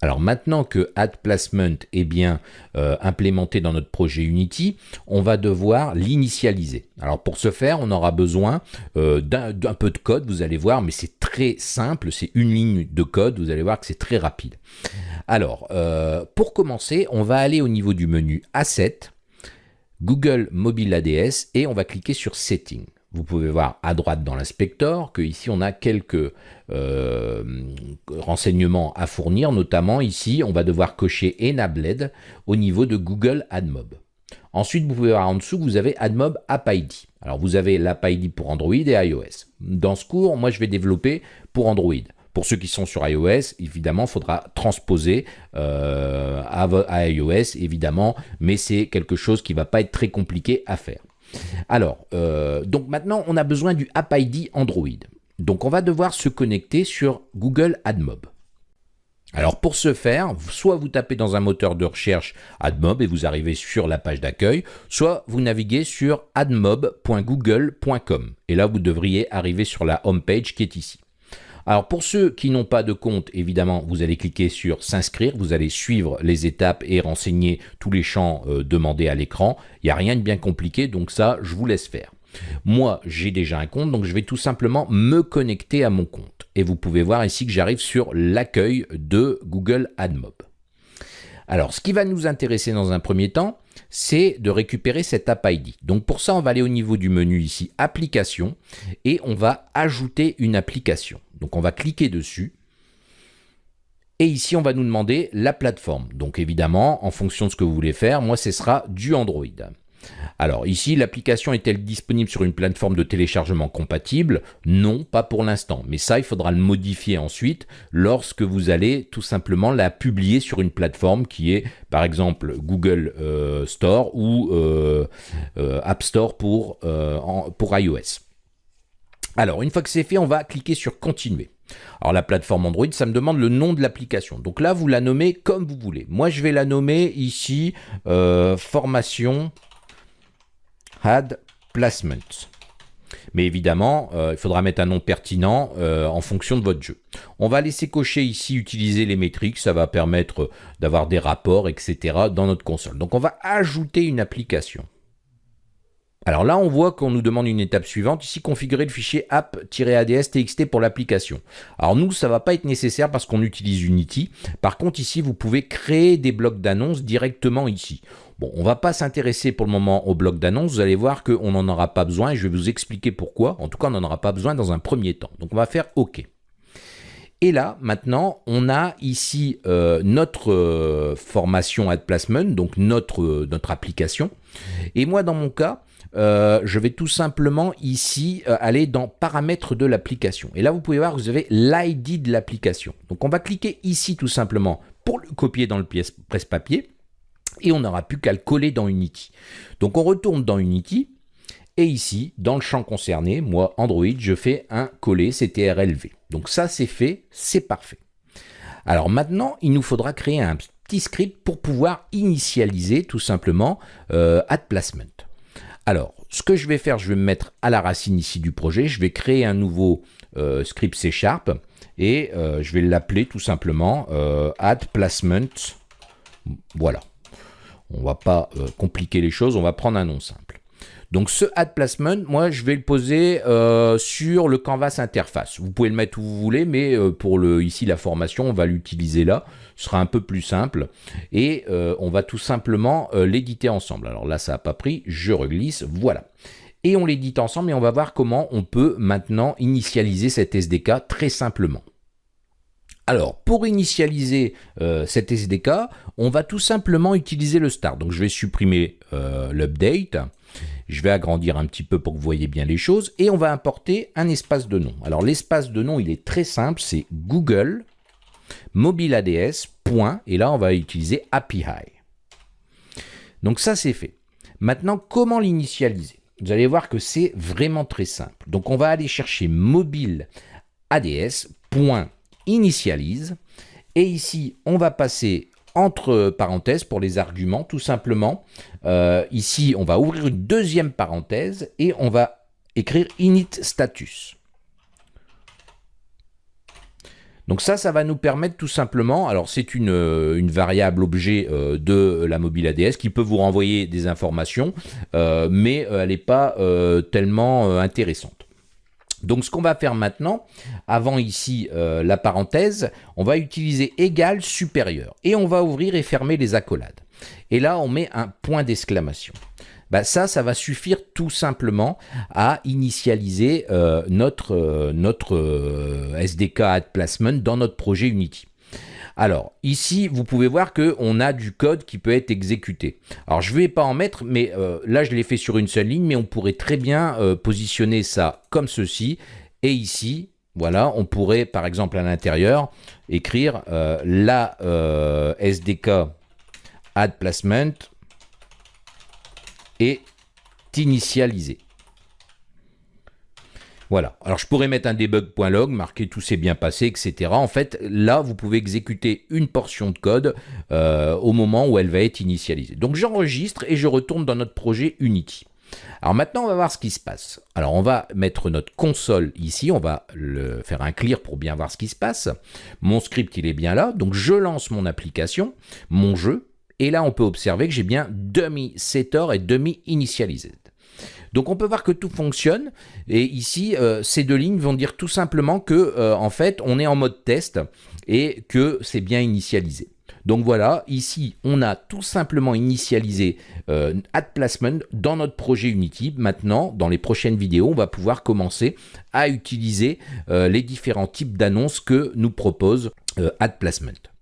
Alors maintenant que Add Placement est bien euh, implémenté dans notre projet Unity, on va devoir l'initialiser. Alors pour ce faire, on aura besoin euh, d'un peu de code, vous allez voir, mais c'est très simple, c'est une ligne de code, vous allez voir que c'est très rapide. Alors, euh, pour commencer, on va aller au niveau du menu Asset, Google Mobile ADS, et on va cliquer sur Setting. Vous pouvez voir à droite dans l'inspecteur que ici on a quelques euh, renseignements à fournir, notamment ici on va devoir cocher Enabled au niveau de Google AdMob. Ensuite, vous pouvez voir en dessous que vous avez AdMob App ID. Alors vous avez l'App ID pour Android et iOS. Dans ce cours, moi je vais développer pour Android. Pour ceux qui sont sur iOS, évidemment, il faudra transposer euh, à, iOS, évidemment, mais c'est quelque chose qui ne va pas être très compliqué à faire. Alors, euh, donc maintenant, on a besoin du App ID Android. Donc, on va devoir se connecter sur Google AdMob. Alors pour ce faire, soit vous tapez dans un moteur de recherche AdMob et vous arrivez sur la page d'accueil, soit vous naviguez sur admob.google.com et là vous devriez arriver sur la home page qui est ici. Alors pour ceux qui n'ont pas de compte, évidemment, vous allez cliquer sur s'inscrire, vous allez suivre les étapes et renseigner tous les champs euh, demandés à l'écran. Il n'y a rien de bien compliqué, donc ça, je vous laisse faire. Moi, j'ai déjà un compte, donc je vais tout simplement me connecter à mon compte. Et vous pouvez voir ici que j'arrive sur l'accueil de Google AdMob. Alors, ce qui va nous intéresser dans un premier temps, c'est de récupérer cet App ID. Donc pour ça, on va aller au niveau du menu ici, Application, et on va ajouter une application. Donc on va cliquer dessus. Et ici, on va nous demander la plateforme. Donc évidemment, en fonction de ce que vous voulez faire, moi, ce sera du Android. Alors ici, l'application est-elle disponible sur une plateforme de téléchargement compatible? Non, pas pour l'instant. Mais ça, il faudra le modifier ensuite lorsque vous allez tout simplement la publier sur une plateforme qui est par exemple Google euh, Store ou euh, euh, App Store pour, pour iOS. Alors, une fois que c'est fait, on va cliquer sur Continuer. Alors, la plateforme Android, ça me demande le nom de l'application. Donc là, vous la nommez comme vous voulez. Moi, je vais la nommer ici Formation Had Placement. Mais évidemment, euh, il faudra mettre un nom pertinent euh, en fonction de votre jeu. On va laisser cocher ici utiliser les métriques, ça va permettre d'avoir des rapports, etc. dans notre console. Donc on va ajouter une application. Alors là, on voit qu'on nous demande une étape suivante, ici configurer le fichier app-ads.txt pour l'application. Alors nous, ça va pas être nécessaire parce qu'on utilise Unity. Par contre, ici, vous pouvez créer des blocs d'annonces directement ici. Bon, on va pas s'intéresser pour le moment au bloc d'annonces. Vous allez voir qu'on n'en aura pas besoin et je vais vous expliquer pourquoi. En tout cas, on n'en aura pas besoin dans un premier temps. Donc on va faire OK. Et là, maintenant, on a ici euh, notre euh, formation Ad Placement, donc notre, euh, notre application. Et moi, dans mon cas, je vais tout simplement ici aller dans paramètres de l'application. Et là, vous pouvez voir que vous avez l'ID de l'application. Donc, on va cliquer ici tout simplement pour le copier dans le presse-papier et on n'aura plus qu'à le coller dans Unity. Donc, on retourne dans Unity et ici, dans le champ concerné, moi, Android, je fais un coller CTRLV. Donc, ça, c'est fait, c'est parfait. Alors maintenant, il nous faudra créer un petit script pour pouvoir initialiser tout simplement euh, Add Placement. Alors, ce que je vais faire, je vais me mettre à la racine ici du projet. Je vais créer un nouveau euh, script C Sharp et euh, je vais l'appeler tout simplement euh, add placement. Voilà. On va pas compliquer les choses, on va prendre un nom simple. Donc ce add placement, moi je vais le poser euh, sur le canvas interface. Vous pouvez le mettre où vous voulez, mais euh, pour le ici la formation, on va l'utiliser là. Ce sera un peu plus simple et euh, on va tout simplement l'éditer ensemble. Alors là, ça n'a pas pris, je reglisse, voilà. Et on l'édite ensemble et on va voir comment on peut maintenant initialiser cet SDK très simplement. Alors, pour initialiser cet SDK, on va tout simplement utiliser le start. Donc, je vais supprimer l'update je vais agrandir un petit peu pour que vous voyez bien les choses. Et on va importer un espace de nom. Alors l'espace de nom, il est très simple. C'est Google mobile ADS. Et là, on va utiliser API. Donc ça, c'est fait. Maintenant, comment l'initialiser? Vous allez voir que c'est vraiment très simple. Donc on va aller chercher mobile ADS. Initialise. Et ici, on va passer entre parenthèses pour les arguments, tout simplement. Euh, ici, on va ouvrir une deuxième parenthèse et on va écrire init status. Donc ça, ça va nous permettre tout simplement, alors c'est une, une, variable objet de la mobile ADS qui peut vous renvoyer des informations, mais elle n'est pas tellement intéressante. Donc ce qu'on va faire maintenant, avant ici euh, la parenthèse, on va utiliser égal supérieur et on va ouvrir et fermer les accolades. Et là on met un point d'exclamation. Bah, ça, ça va suffire tout simplement à initialiser euh, notre, euh, notre SDK Add Placement dans notre projet Unity. Alors, ici, vous pouvez voir qu'on a du code qui peut être exécuté. Alors, je ne vais pas en mettre, mais euh, là, je l'ai fait sur une seule ligne, mais on pourrait très bien euh, positionner ça comme ceci. Et ici, voilà, on pourrait, par exemple, à l'intérieur, écrire euh, la SDK add placement est initialisé. Voilà. Alors, je pourrais mettre un debug.log, marquer tout s'est bien passé, etc. En fait, là, vous pouvez exécuter une portion de code euh, au moment où elle va être initialisée. Donc, j'enregistre et je retourne dans notre projet Unity. Alors maintenant, on va voir ce qui se passe. Alors, on va mettre notre console ici. On va le faire un clear pour bien voir ce qui se passe. Mon script, il est bien là. Donc, je lance mon application, mon jeu. Et là, on peut observer que j'ai bien demi-setter et demi-initialisé. Donc on peut voir que tout fonctionne et ici euh, ces deux lignes vont dire tout simplement que euh, en fait on est en mode test et que c'est bien initialisé. Donc voilà, ici on a tout simplement initialisé euh, Add Placement dans notre projet Unity. Maintenant, dans les prochaines vidéos, on va pouvoir commencer à utiliser les différents types d'annonces que nous propose Add Placement.